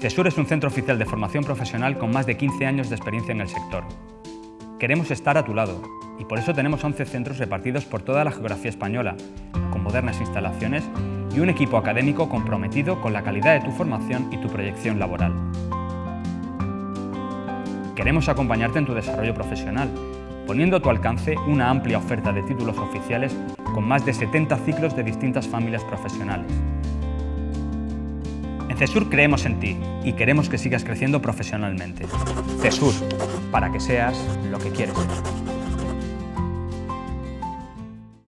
CESUR es un centro oficial de formación profesional con más de 15 años de experiencia en el sector. Queremos estar a tu lado y por eso tenemos 11 centros repartidos por toda la geografía española, con modernas instalaciones y un equipo académico comprometido con la calidad de tu formación y tu proyección laboral. Queremos acompañarte en tu desarrollo profesional, poniendo a tu alcance una amplia oferta de títulos oficiales con más de 70 ciclos de distintas familias profesionales. CESUR creemos en ti y queremos que sigas creciendo profesionalmente. CESUR, para que seas lo que quieres ser.